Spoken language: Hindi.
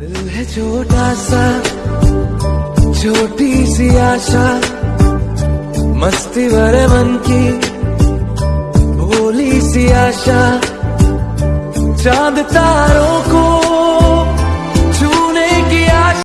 दिल है छोटा सा, छोटी सी आशा, मस्ती भरे मन की भोली सी आशा, चाँद तारों को